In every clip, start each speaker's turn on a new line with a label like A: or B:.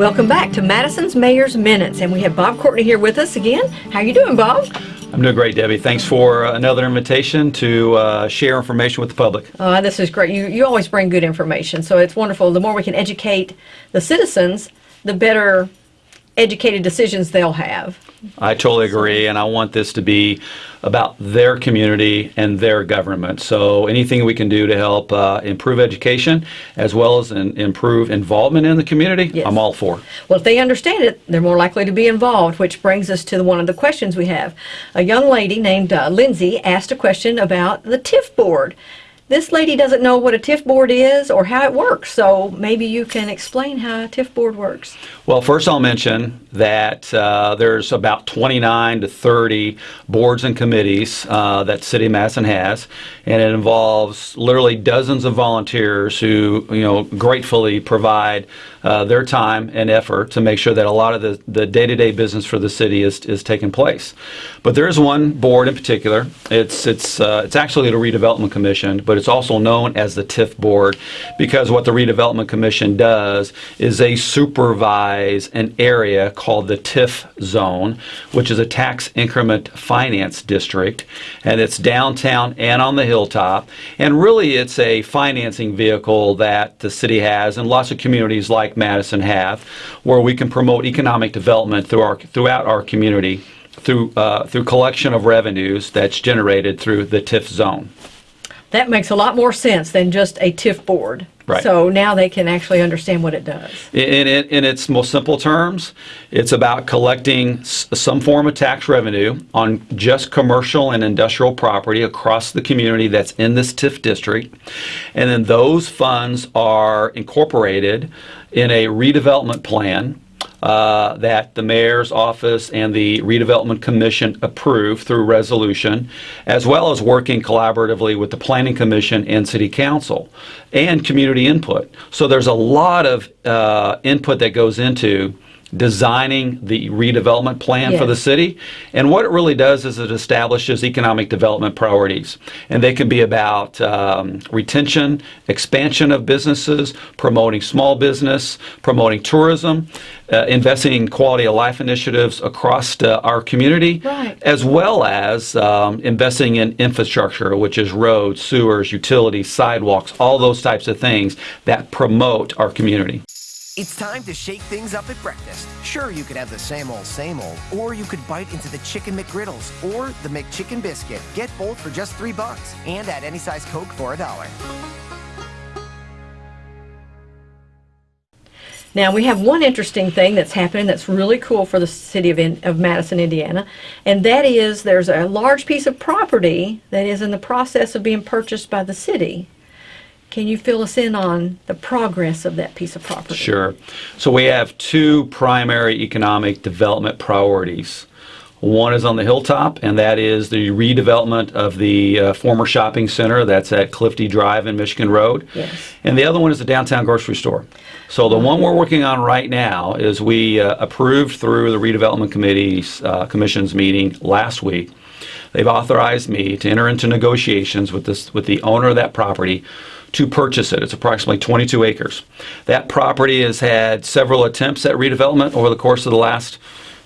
A: Welcome back to Madison's Mayor's Minutes, and we have Bob Courtney here with us again. How you doing, Bob?
B: I'm doing great, Debbie. Thanks for uh, another invitation to uh, share information with the public.
A: Uh, this is great. You, you always bring good information, so it's wonderful. The more we can educate the citizens, the better educated decisions they'll have.
B: I totally agree, and I want this to be about their community and their government. So anything we can do to help uh, improve education as well as in, improve involvement in the community,
A: Yes.
B: I'm all for.
A: Well, if they understand it, they're more likely to be involved, which brings us to the, one of the questions we have. A young lady named uh, Lindsay asked a question about the TIF board. This lady doesn't know what a TIF board is or how it works, so maybe you can explain how a TIF board works.
B: Well, first I'll mention that uh, there's about 29 to 30 boards and committees uh, that City of Madison has, and it involves literally dozens of volunteers who, you know, gratefully provide uh, their time and effort to make sure that a lot of the, the day-to-day business for the city is, is taking place. But there is one board in particular. It's, it's, uh, it's actually the Redevelopment Commission, but it's also known as the TIF Board because what the Redevelopment Commission does is they supervise an area called the TIF Zone, which is a tax increment finance district, and it's downtown and on the hilltop. And really, it's a financing vehicle that the city has, and lots of communities like Madison have, where we can promote economic development through our, throughout our community through, uh, through collection of revenues that's generated through the TIF zone.
A: That makes a lot more sense than just a TIF board.
B: Right.
A: So now they can actually understand what it does.
B: In, in, in its most simple terms, it's about collecting s- some form of tax revenue on just commercial and industrial property across the community that's in this TIF district. And then those funds are incorporated in a redevelopment plan uh, that the mayor's office and the redevelopment commission approve through resolution, as well as working collaboratively with the planning commission and city council and community input. So there's a lot of uh, input that goes into designing the redevelopment plan for the city. And what it really does is it establishes economic development priorities. And they can be about um, retention, expansion of businesses, promoting small business, promoting tourism, uh, investing in quality of life initiatives across uh, our community,
A: Right.
B: as well as um, investing in infrastructure, which is roads, sewers, utilities, sidewalks, all those types of things that promote our community.
C: It's time to shake things up at breakfast. Sure, you could have the same old, same old, or you could bite into the Chicken McGriddles or the McChicken Biscuit. Get both for just three bucks and add any size Coke for a dollar.
A: Now we have one interesting thing that's happening that's really cool for the city of, in, of Madison, Indiana, and that is there's a large piece of property that is in the process of being purchased by the city. Can you fill us in on the progress of that piece of property?
B: Sure. So we have two primary economic development priorities. One is on the hilltop, and that is the redevelopment of the uh, former shopping center that's at Clifty Drive and Michigan Road.
A: Yes.
B: And the other one is the downtown grocery store. So the one we're working on right now is we uh, approved through the redevelopment committee's uh, commission's meeting last week. They've authorized me to enter into negotiations with this with the owner of that property to purchase it. It's approximately 22 acres. That property has had several attempts at redevelopment over the course of the last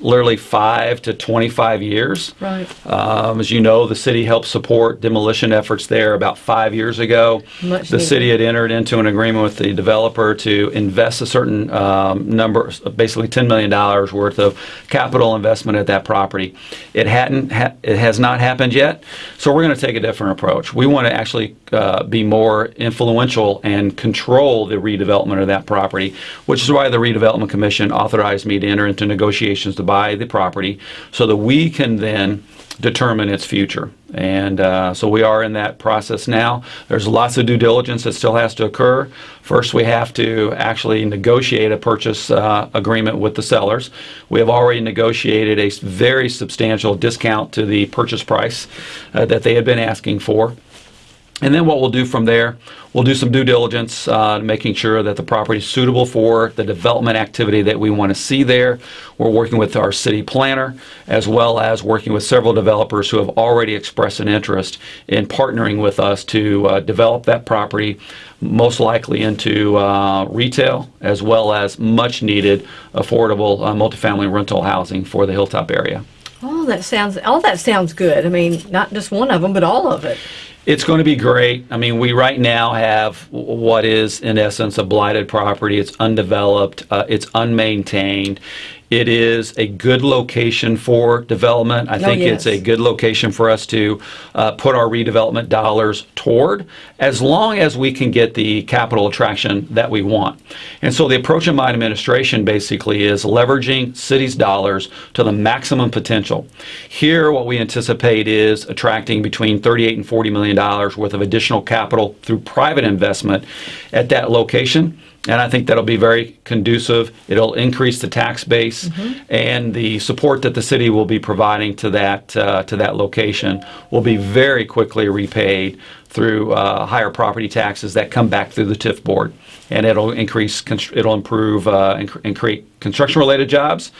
B: literally five to 25 years.
A: Right.
B: Um, as you know, the city helped support demolition efforts there about five years ago.
A: Much
B: the
A: needed.
B: city had entered into an agreement with the developer to invest a certain um, number, basically $10 million worth of capital investment at that property. It hadn't, ha- it has not happened yet, so we're going to take a different approach. We want to actually uh, be more influential and control the redevelopment of that property, which is why the redevelopment commission authorized me to enter into negotiations to buy the property so that we can then determine its future. And uh, so we are in that process now. There's lots of due diligence that still has to occur. First, we have to actually negotiate a purchase uh, agreement with the sellers. We have already negotiated a very substantial discount to the purchase price uh, that they had been asking for. And then what we'll do from there, we'll do some due diligence, uh, making sure that the property is suitable for the development activity that we want to see there. We're working with our city planner, as well as working with several developers who have already expressed an interest in partnering with us to uh, develop that property, most likely into uh, retail as well as much needed affordable uh, multifamily rental housing for the Hilltop area.
A: Oh, that sounds, all that sounds good. I mean, not just one of them, but all of it.
B: It's going to be great. I mean, we right now have what is, in essence, a blighted property. It's undeveloped, uh, it's unmaintained. It is a good location for development. I think it's a good location for us to uh, put our redevelopment dollars toward, as long as we can get the capital attraction that we want. And so the approach of my administration basically is leveraging city's dollars to the maximum potential. Here, what we anticipate is attracting between 38 and 40 million dollars worth of additional capital through private investment at that location. And I think that'll be very conducive. It'll increase the tax base and the support that the city will be providing to that uh, to that location will be very quickly repaid through uh, higher property taxes that come back through the TIF board, and it'll increase. It'll improve uh, and, and create construction-related jobs,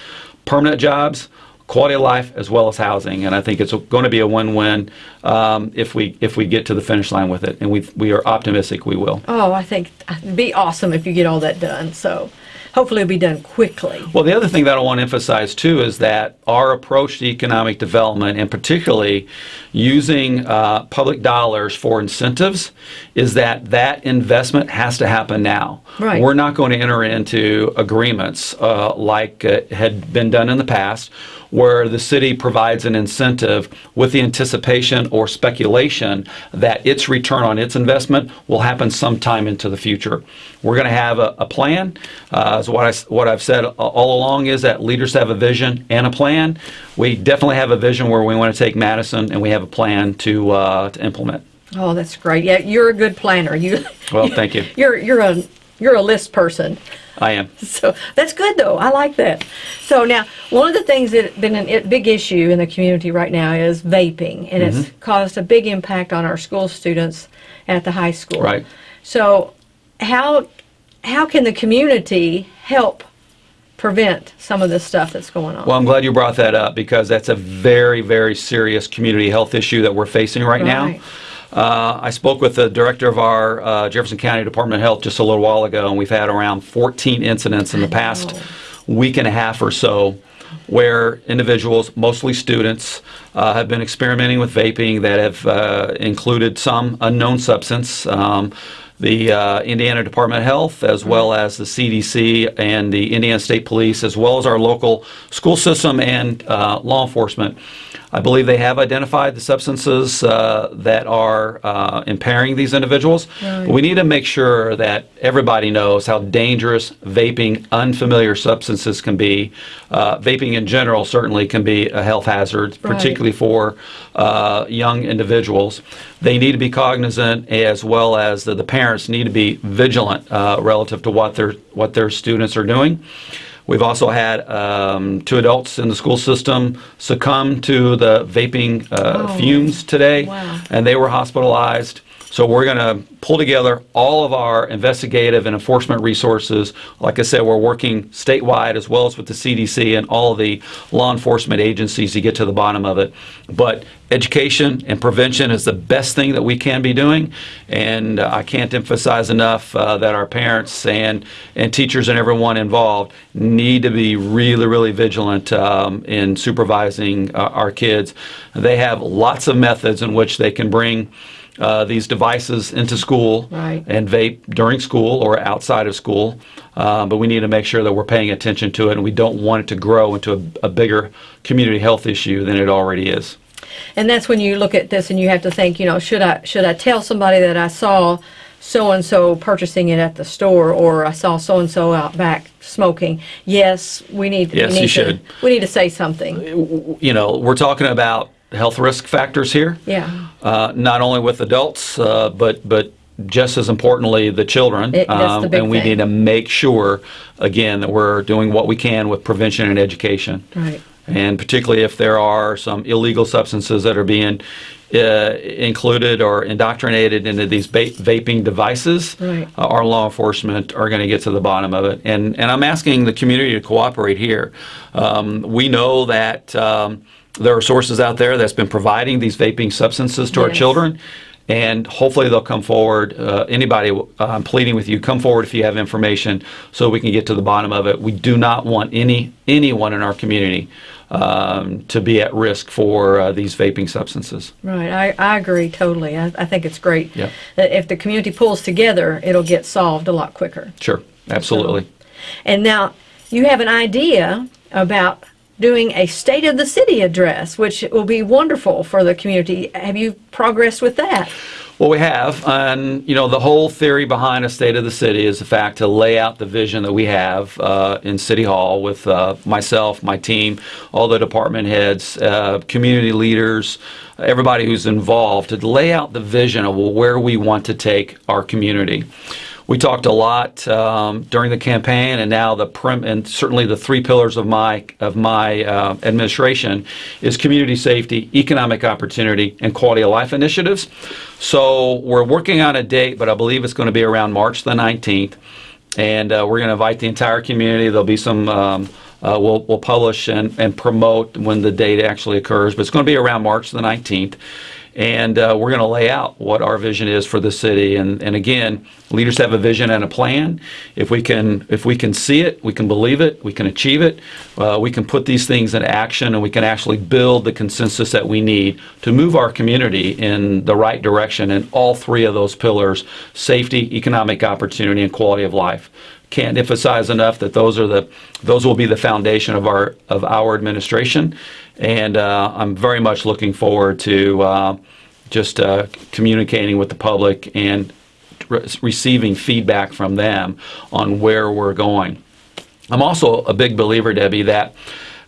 B: permanent jobs, quality of life as well as housing. And I think it's going to be a win-win um, if we if we get to the finish line with it, and we we are optimistic we will.
A: Oh, I think it'd be awesome if you get all that done. So hopefully it'll be done quickly.
B: Well, the other thing that I want to emphasize too is that our approach to economic development, and particularly using uh, public dollars for incentives, is that that investment has to happen now.
A: Right.
B: We're not going to enter into agreements uh, like uh, had been done in the past, where the city provides an incentive with the anticipation or speculation that its return on its investment will happen sometime into the future. We're going to have a, a plan. Uh, so what I what I've said all along is that leaders have a vision and a plan. We definitely have a vision where we want to take Madison, and we have a plan to uh, to implement.
A: Oh, that's great. Yeah, you're a good planner. You.
B: Well, thank you.
A: You're you're a you're a list person.
B: I am.
A: So that's good though. I like that. So now, one of the things that's been a big issue in the community right now is vaping, and it's
B: Mm-hmm.
A: caused a big impact on our school students at the high school.
B: Right.
A: So, how how can the community help prevent some of this stuff that's going on?
B: Well, I'm glad you brought that up because that's a very, very serious community health issue that we're facing right, now. Uh, I spoke with the director of our uh, Jefferson County Department of Health just a little while ago, and we've had around 14 incidents in the past week and a half or so where individuals, mostly students, uh, have been experimenting with vaping that have uh, included some unknown substance. Um, the uh, Indiana Department of Health, as well as the CDC and the Indiana State Police, as well as our local school system and uh, law enforcement. I believe they have identified the substances uh, that are uh, impairing these individuals. But we need to make sure that everybody knows how dangerous vaping, unfamiliar substances can be. Uh, vaping in general certainly can be a health hazard,
A: Right.
B: particularly for uh, young individuals. They need to be cognizant, as well as the, the parents need to be vigilant uh, relative to what their what their students are doing. We've also had um, two adults in the school system succumb to the vaping uh,
A: Oh.
B: fumes today,
A: Wow.
B: and they were hospitalized. So we're going to pull together all of our investigative and enforcement resources. Like I said, we're working statewide as well as with the CDC and all the law enforcement agencies to get to the bottom of it. But education and prevention is the best thing that we can be doing, and uh, I can't emphasize enough uh, that our parents and and teachers and everyone involved need to be really, really vigilant um, in supervising uh, our kids. They have lots of methods in which they can bring uh, these devices into school
A: Right.
B: and vape during school or outside of school. Uh, but we need to make sure that we're paying attention to it and we don't want it to grow into a, a bigger community health issue than it already is.
A: and that's when you look at this and you have to think, you know, should I should I tell somebody that I saw so and so purchasing it at the store, or I saw so and so out back smoking? Yes, we need.
B: Yes,
A: we
B: you
A: need
B: should.
A: We need to say something.
B: You know, we're talking about health risk factors here.
A: Yeah.
B: Uh, not only with adults, uh, but but just as importantly, the children.
A: It- that's the big
B: and we
A: thing.
B: need to make sure, again, that we're doing what we can with prevention and education.
A: Right.
B: And particularly if there are some illegal substances that are being uh, included or indoctrinated into these vaping devices,
A: Right.
B: uh, our law enforcement are going to get to the bottom of it. And, and I'm asking the community to cooperate here. Um, we know that um, there are sources out there that's been providing these vaping substances to our children. and hopefully they'll come forward. Uh, anybody, uh, I'm pleading with you, come forward if you have information so we can get to the bottom of it. We do not want any anyone in our community um, to be at risk for uh, these vaping substances.
A: Right, I, I agree totally. I, I think it's great.
B: Yeah.
A: That if the community pulls together, it'll get solved a lot quicker.
B: Sure, absolutely.
A: And now you have an idea about doing a state of the city address, which will be wonderful for the community. Have you progressed with that?
B: Well, we have, and you know, the whole theory behind a state of the city is the fact to lay out the vision that we have uh, in City Hall with uh, myself, my team, all the department heads, uh, community leaders, everybody who's involved, to lay out the vision of where we want to take our community. We talked a lot um, during the campaign, and now the prim- and certainly the three pillars of my of my uh, administration is community safety, economic opportunity, and quality of life initiatives. So we're working on a date, but I believe it's going to be around March the 19th, and uh, we're going to invite the entire community. There'll be some. Um, uh, we'll, we'll publish and, and promote when the date actually occurs, but it's going to be around March the 19th and uh, we're going to lay out what our vision is for the city. And, and again, leaders have a vision and a plan. If we can, if we can see it, we can believe it, we can achieve it. Uh, we can put these things in action, and we can actually build the consensus that we need to move our community in the right direction. in all three of those pillars: safety, economic opportunity, and quality of life can't emphasize enough that those are the those will be the foundation of our of our administration, and uh, I'm very much looking forward to uh, just uh, communicating with the public and re- receiving feedback from them on where we're going. I'm also a big believer, Debbie, that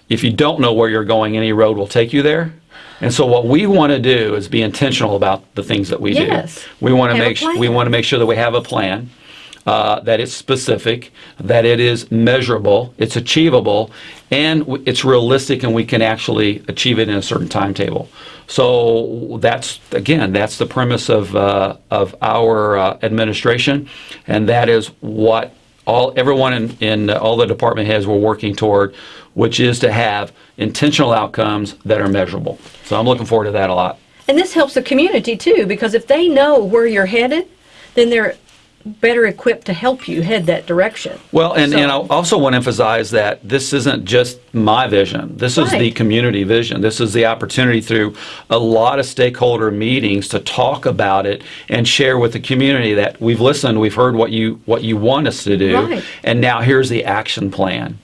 B: if you don't know where you're going, any road will take you there. And so what we want to do is be intentional about the things that we
A: Yes.
B: do. We want to make we want to make sure that we have a plan uh, that it's specific, that it is measurable, it's achievable, and it's realistic, and we can actually achieve it in a certain timetable. So that's again, that's the premise of uh, of our uh, administration, and that is what all everyone in, in all the department heads were working toward, which is to have intentional outcomes that are measurable. So I'm looking forward to that a lot.
A: And this helps the community too, because if they know where you're headed, then they're better equipped to help you head that direction.
B: Well, and, and I also want to emphasize that this isn't just my vision. This is the community vision. This is the opportunity through a lot of stakeholder meetings to talk about it and share with the community that we've listened, we've heard what you what you want us to do,
A: Right.
B: and now here's the action plan.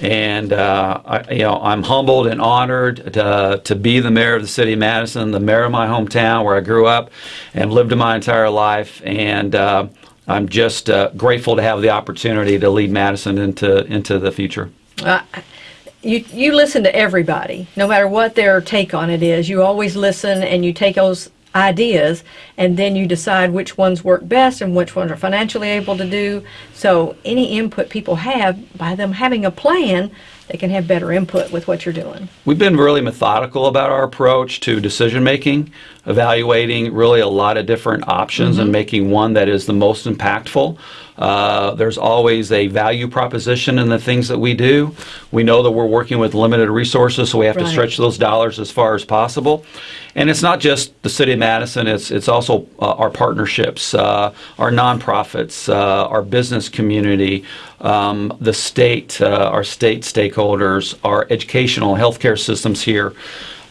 B: And uh, I, you know, I'm humbled and honored to, to be the mayor of the city of Madison, the mayor of my hometown where I grew up and lived my entire life. And uh, I'm just uh, grateful to have the opportunity to lead Madison into into the future.
A: Uh, you you listen to everybody, no matter what their take on it is. You always listen and you take those ideas and then you decide which ones work best and which ones are financially able to do. So any input people have by them having a plan, they can have better input with what you're doing.
B: We've been really methodical about our approach to decision making, evaluating really a lot of different options mm-hmm. and making one that is the most impactful. Uh, there's always a value proposition in the things that we do. We know that we're working with limited resources, so we have to stretch those dollars as far as possible. And it's not just the city of Madison; it's it's also uh, our partnerships, uh, our nonprofits, uh, our business community, um, the state, uh, our state stakeholders, our educational healthcare systems here.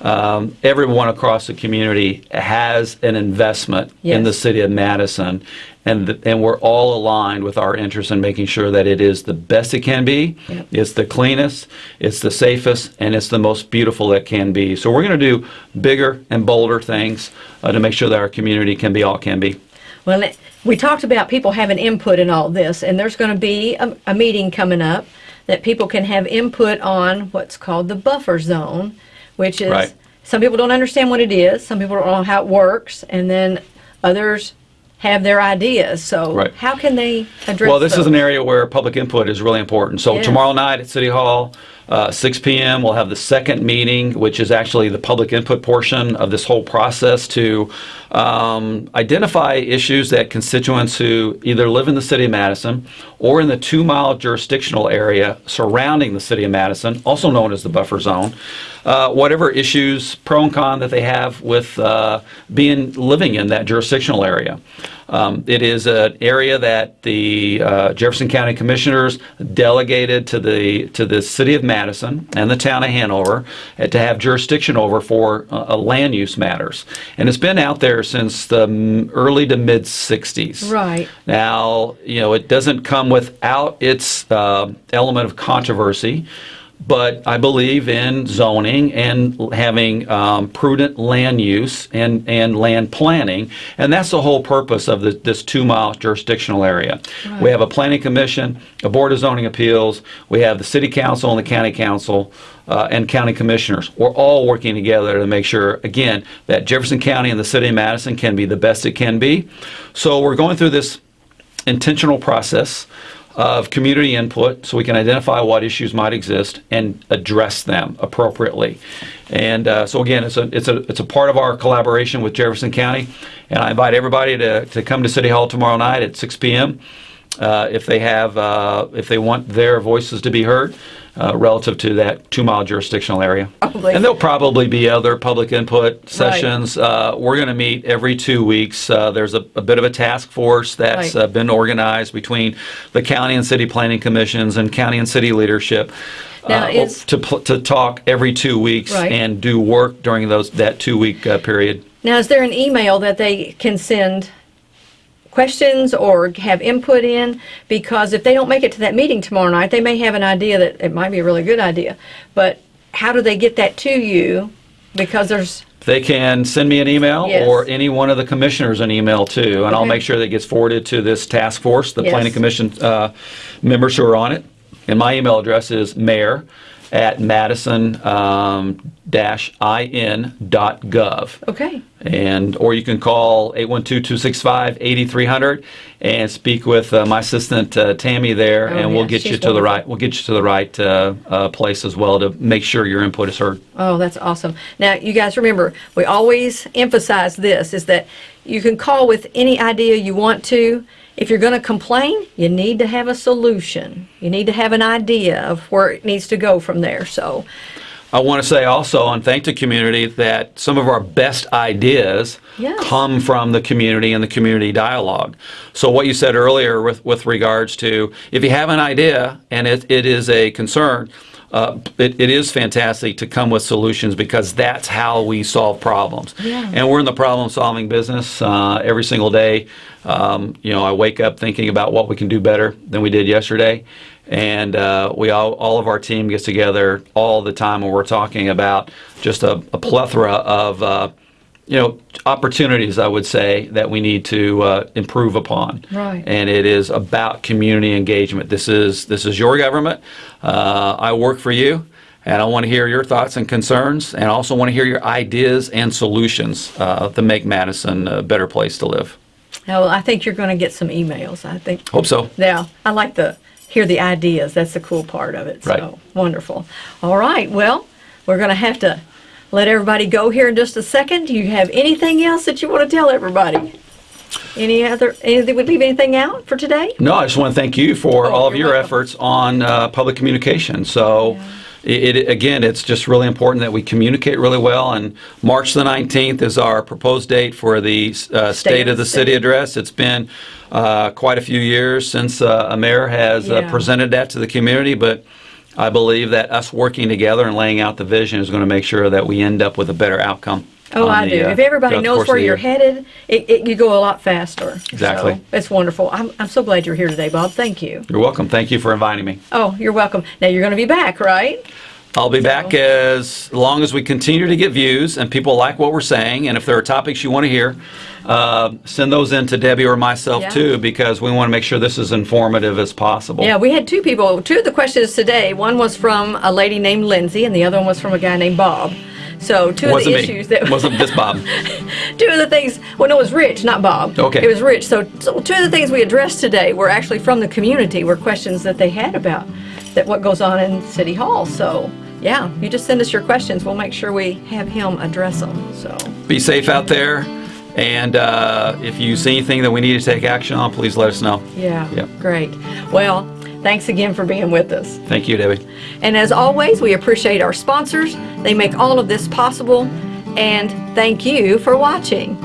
B: Um, everyone across the community has an investment in the city of Madison, and th- and we're all aligned with our interest in making sure that it is the best it can be,
A: Yep.
B: it's the cleanest, it's the safest, and it's the most beautiful it can be. So we're going to do bigger and bolder things uh, to make sure that our community can be all it can be.
A: Well, it- we talked about people having input in all this, and there's going to be a, a meeting coming up that people can have input on what's called the buffer zone, which is
B: Right.
A: some people don't understand what it is, some people don't know how it works, and then others have their ideas. So,
B: Right.
A: how can they address
B: Well, this is an area where public input is really important. So
A: Yes.
B: tomorrow night at City Hall, Uh, 6 p.m. we'll have the second meeting, which is actually the public input portion of this whole process to um, identify issues that constituents who either live in the city of Madison or in the two mile jurisdictional area surrounding the city of Madison, also known as the buffer zone, uh, whatever issues, pro and con, that they have with uh, being living in that jurisdictional area. Um, it is an area that the uh, Jefferson County Commissioners delegated to the to the city of Madison and the town of Hanover uh, to have jurisdiction over for uh, land use matters, and it's been out there since the early to mid '60s.
A: Right.
B: Now, you know, it doesn't come without its uh, element of controversy, but I believe in zoning and having um, prudent land use and, and land planning, and that's the whole purpose of the, this two-mile jurisdictional area. We have a planning commission, a board of zoning appeals, we have the city council and the county council, uh, and county commissioners. We're all working together to make sure, again, that Jefferson County and the city of Madison can be the best it can be. So we're going through this intentional process of community input so we can identify what issues might exist and address them appropriately. And uh, so again, it's a, it's, a, it's a part of our collaboration with Jefferson County. And I invite everybody to, to come to City Hall tomorrow night at 6 p.m. Uh, if they have, uh, if they want their voices to be heard uh, relative to that two-mile jurisdictional area.
A: Probably.
B: And there'll probably be other public input sessions. Uh, We're going to meet every two weeks. Uh, There's a a bit of a task force that's
A: Right.
B: uh, been organized between the county and city planning commissions and county and city leadership
A: Now,
B: uh,
A: is-
B: to to talk every two weeks
A: Right.
B: and do work during those, that two-week uh, period.
A: Now, is there an email that they can send questions or have input in? Because if they don't make it to that meeting tomorrow night, they may have an idea that it might be a really good idea. But how do they get that to you? Because there's,
B: They can send me an email
A: Yes.
B: or any one of the commissioners an email too, and I'll make sure that it gets forwarded to this task force, the
A: Yes.
B: planning commission uh, members who are on it. And my email address is mayor at madison um, dash in dot gov.
A: okay,
B: And, or you can call 812-265-8300 and speak with uh, my assistant uh, Tammy there,
A: Oh,
B: and we'll
A: yeah,
B: get you to the right, we'll get you to the right uh, uh, place as well to make sure your input is heard.
A: Oh, that's awesome. Now, you guys remember, we always emphasize this, is that you can call with any idea you want to. If you're going to complain, you need to have a solution. You need to have an idea of where it needs to go from there, so.
B: I want to say also, and thank the community, that some of our best ideas
A: Yes.
B: come from the community and the community dialogue. So what you said earlier with, with regards to, if you have an idea and it, it is a concern, uh, it, it is fantastic to come with solutions because that's how we solve problems.
A: Yeah.
B: And we're in the problem-solving business uh, every single day. Um, you know, I wake up thinking about what we can do better than we did yesterday, and uh, we all, all of our team gets together all the time when we're talking about just a, a plethora of uh, you know opportunities. I would say that we need to uh, improve upon.
A: Right.
B: And it is about community engagement. This is this is your government. Uh, I work for you. And I want to hear your thoughts and concerns, and I also want to hear your ideas and solutions uh, to make Madison a better place to live.
A: Now, I think you're going to get some emails. I think.
B: Hope so.
A: Yeah, I like the hear the ideas. That's the cool part of it. So
B: Right.
A: wonderful. All right. Well, we're going to have to let everybody go here in just a second. Do you have anything else that you want to tell everybody? Any other? Anything? Would leave anything out for today?
B: No, I just want to thank you for
A: Oh,
B: all of your
A: welcome.
B: efforts on uh, public communication. So, it, it again, it's just really important that we communicate really well. And March the 19th is our proposed date for the uh, State of the City address. It's been uh, quite a few years since uh, a mayor has uh,
A: Yeah.
B: presented that to the community, but I believe that us working together and laying out the vision is going to make sure that we end up with a better outcome.
A: Oh, I
B: the,
A: do.
B: uh,
A: if everybody knows where you're headed, it, it, you go a lot faster.
B: Exactly.
A: So, it's wonderful. I'm, I'm so glad you're here today, Bob. Thank you.
B: You're welcome. Thank you for inviting me.
A: Oh, you're welcome. Now you're going to be back, right?
B: I'll be back as long as we continue to get views and people like what we're saying. And if there are topics you want to hear, uh, send those in to Debbie or myself
A: Yeah.
B: too, because we want to make sure this is informative as possible.
A: Yeah, we had two people. Two of the questions today. One was from a lady named Lindsay, and the other one was from a guy named Bob. So two
B: Wasn't
A: of the
B: me.
A: issues that
B: Wasn't this Bob?
A: two of the things. Well, no, it was Rich, not Bob.
B: Okay.
A: It was Rich. So, so two of the things we addressed today were actually from the community. Were questions that they had about that what goes on in City Hall. So, yeah, you just send us your questions. We'll make sure we have him address them. So,
B: Be safe out there, and uh, if you see anything that we need to take action on, please let us know.
A: yeah,
B: Yep.
A: great. Well, thanks again for being with us.
B: Thank you, Debbie.
A: And as always, we appreciate our sponsors. They make all of this possible. And thank you for watching.